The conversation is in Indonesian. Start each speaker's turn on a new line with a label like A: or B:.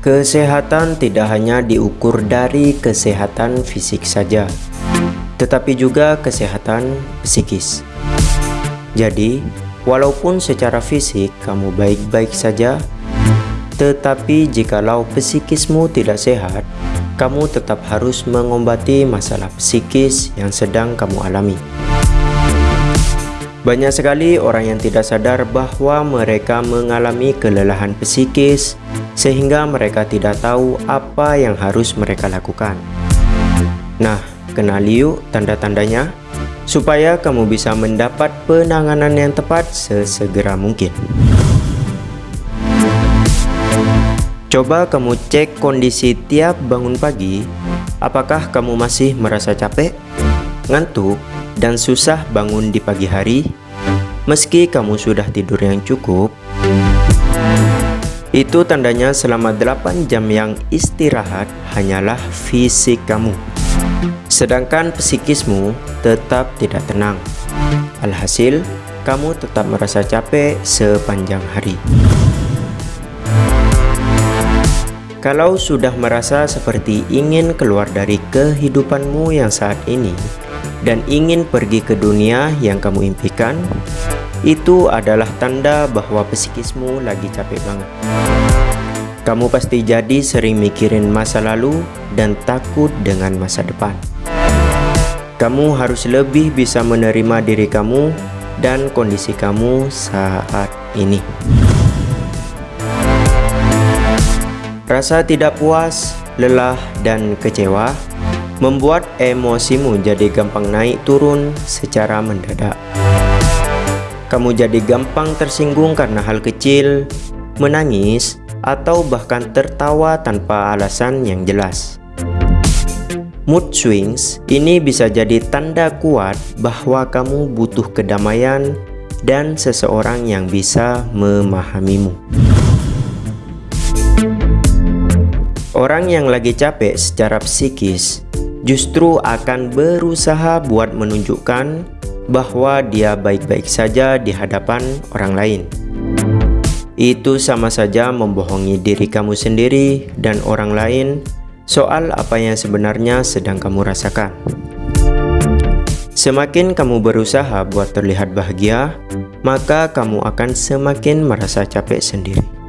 A: Kesehatan tidak hanya diukur dari kesehatan fisik saja, tetapi juga kesehatan psikis. Jadi, walaupun secara fisik kamu baik-baik saja, tetapi jikalau psikismu tidak sehat, kamu tetap harus mengobati masalah psikis yang sedang kamu alami. Banyak sekali orang yang tidak sadar bahwa mereka mengalami kelelahan psikis sehingga mereka tidak tahu apa yang harus mereka lakukan. Nah, kenali yuk tanda-tandanya supaya kamu bisa mendapat penanganan yang tepat sesegera mungkin. Coba kamu cek kondisi tiap bangun pagi, apakah kamu masih merasa capek, ngantuk, dan susah bangun di pagi hari, meski kamu sudah tidur yang cukup, itu tandanya selama 8 jam yang istirahat hanyalah fisik kamu. Sedangkan psikismu tetap tidak tenang. Alhasil, kamu tetap merasa capek sepanjang hari. Kalau sudah merasa seperti ingin keluar dari kehidupanmu yang saat ini, dan ingin pergi ke dunia yang kamu impikan, itu adalah tanda bahwa psikismu lagi capek banget. Kamu pasti jadi sering mikirin masa lalu dan takut dengan masa depan. Kamu harus lebih bisa menerima diri kamu dan kondisi kamu saat ini. Rasa tidak puas, lelah, dan kecewa membuat emosimu jadi gampang naik turun secara mendadak. Kamu jadi gampang tersinggung karena hal kecil, menangis, atau bahkan tertawa tanpa alasan yang jelas. Mood swings ini bisa jadi tanda kuat bahwa kamu butuh kedamaian dan seseorang yang bisa memahamimu. Orang yang lagi capek secara psikis justru akan berusaha buat menunjukkan bahwa dia baik-baik saja di hadapan orang lain. Itu sama saja membohongi diri kamu sendiri dan orang lain soal apa yang sebenarnya sedang kamu rasakan. Semakin kamu berusaha buat terlihat bahagia, maka kamu akan semakin merasa capek sendiri.